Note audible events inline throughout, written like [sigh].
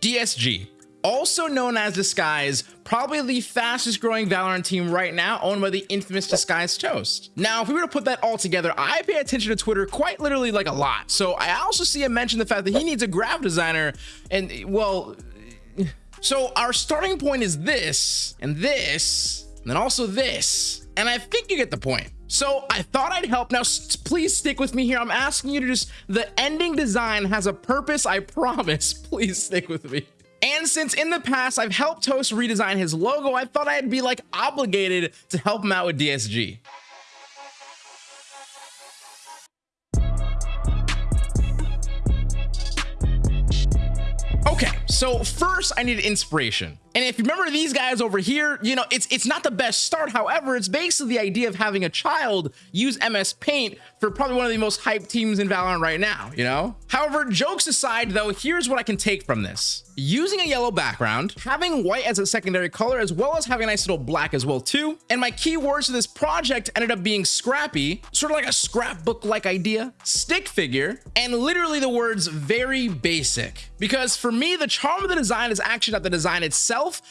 DSG, also known as Disguised, probably the fastest growing Valorant team right now, owned by the infamous Disguised Toast. Now, if we were to put that all together, I pay attention to Twitter quite literally like a lot. So I also see him mention the fact that he needs a graph designer and well, so our starting point is this and this, and then also this. And I think you get the point. So I thought I'd help. Now, please stick with me here. I'm asking you to just, the ending design has a purpose, I [laughs] promise. Please stick with me. And since in the past I've helped Toast redesign his logo, I thought I'd be like obligated to help him out with DSG. Okay, so first I needed inspiration. And if you remember these guys over here, you know, it's it's not the best start. However, it's basically the idea of having a child use MS Paint for probably one of the most hyped teams in Valorant right now, you know? However, jokes aside though, here's what I can take from this. Using a yellow background, having white as a secondary color, as well as having a nice little black as well too. And my keywords to this project ended up being scrappy, sort of like a scrapbook-like idea, stick figure, and literally the words very basic. Because for me, the charm of the design is actually not the design itself,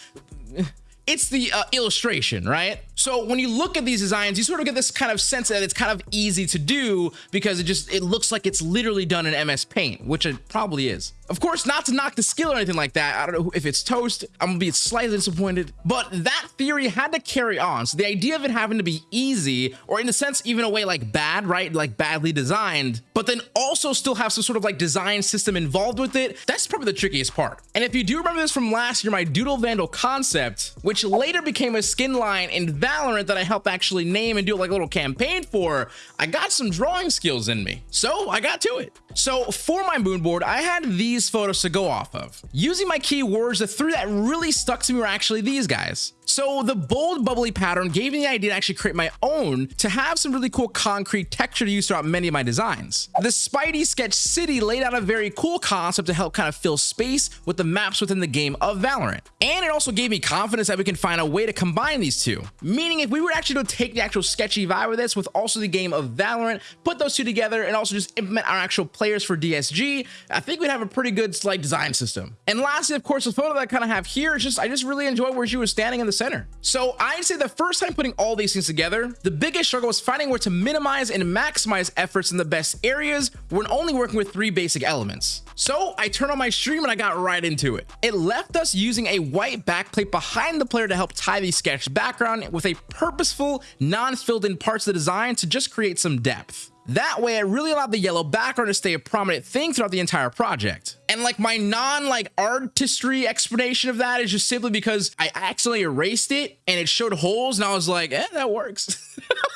it's the uh, illustration, right? So when you look at these designs, you sort of get this kind of sense that it's kind of easy to do because it just, it looks like it's literally done in MS Paint, which it probably is. Of course, not to knock the skill or anything like that. I don't know if it's toast. I'm gonna be slightly disappointed, but that theory had to carry on. So the idea of it having to be easy, or in a sense, even a way like bad, right? Like badly designed, but then also still have some sort of like design system involved with it. That's probably the trickiest part. And if you do remember this from last year, my Doodle Vandal concept, which later became a skin line in Valorant that I helped actually name and do like a little campaign for, I got some drawing skills in me. So I got to it. So for my mood board, I had these photos to go off of. Using my keywords, the three that really stuck to me were actually these guys. So the bold bubbly pattern gave me the idea to actually create my own to have some really cool concrete texture to use throughout many of my designs. The Spidey Sketch City laid out a very cool concept to help kind of fill space with the maps within the game of Valorant. And it also gave me confidence that we can find a way to combine these two. Meaning if we were actually to take the actual sketchy vibe of this with also the game of Valorant, put those two together and also just implement our actual players for DSG, I think we'd have a pretty good like design system. And lastly, of course, the photo that I kind of have here is just, I just really enjoy where she was standing in the center. So I'd say the first time putting all these things together, the biggest struggle was finding where to minimize and maximize efforts in the best areas when only working with three basic elements. So I turned on my stream and I got right into it. It left us using a white backplate behind the player to help tie the sketch background with a purposeful, non-filled in parts of the design to just create some depth. That way, I really allowed the yellow background to stay a prominent thing throughout the entire project. And like my non like artistry explanation of that is just simply because I accidentally erased it and it showed holes and I was like, eh, that works. [laughs]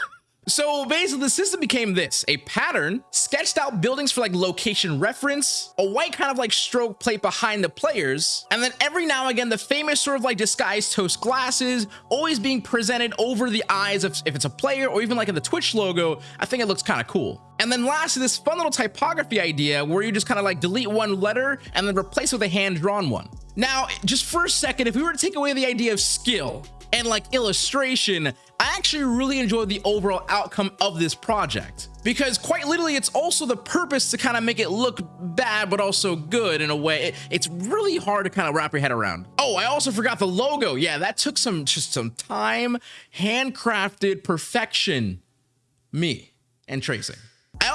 So basically the system became this, a pattern, sketched out buildings for like location reference, a white kind of like stroke plate behind the players, and then every now and again the famous sort of like disguised toast glasses always being presented over the eyes of if it's a player or even like in the Twitch logo, I think it looks kind of cool. And then lastly, this fun little typography idea where you just kind of like delete one letter and then replace it with a hand-drawn one. Now, just for a second, if we were to take away the idea of skill, and like illustration, I actually really enjoyed the overall outcome of this project. Because quite literally it's also the purpose to kind of make it look bad but also good in a way. It, it's really hard to kind of wrap your head around. Oh i also forgot the logo. Yeah that took some just some time. Handcrafted perfection. Me and tracing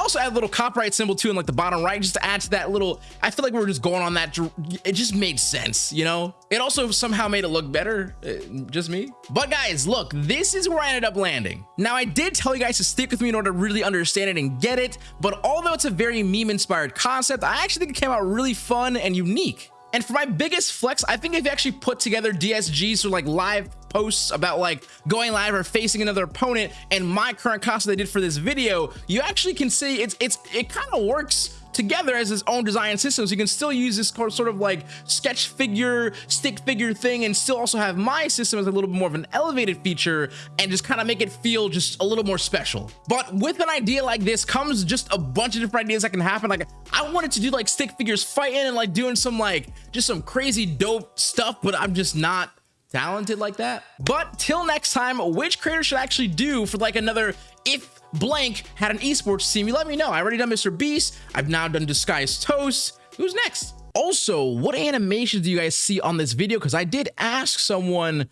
also add a little copyright symbol too in like the bottom right just to add to that little I feel like we are just going on that it just made sense you know? It also somehow made it look better uh, just me. But guys look this is where I ended up landing. Now I did tell you guys to stick with me in order to really understand it and get it but although it's a very meme inspired concept I actually think it came out really fun and unique. And for my biggest flex, I think you actually put together DSGs or like live posts about like going live or facing another opponent and my current costume they did for this video, you actually can see it's it's it kind of works together as its own design system. So you can still use this sort of like sketch figure stick figure thing and still also have my system as a little bit more of an elevated feature and just kind of make it feel just a little more special. But with an idea like this comes just a bunch of different ideas that can happen. Like I wanted to do like stick figures fighting and like doing some like just some crazy dope stuff but I'm just not talented like that but till next time which creator should actually do for like another if blank had an esports team, you let me know. I already done Mr. Beast. I've now done Disguised Toast. Who's next? Also, what animations do you guys see on this video? Because I did ask someone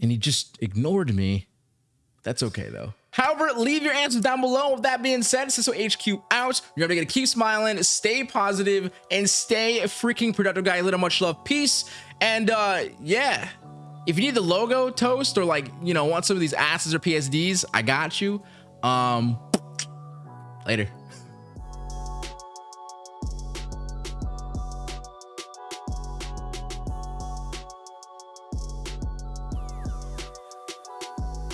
and he just ignored me. That's okay though. However, leave your answers down below. With that being said, Ciso HQ out. You're gonna keep smiling, stay positive, and stay freaking productive, guys. Little much love, peace, and uh, yeah. If you need the logo toast or like you know want some of these asses or PSDs, I got you. Um, later.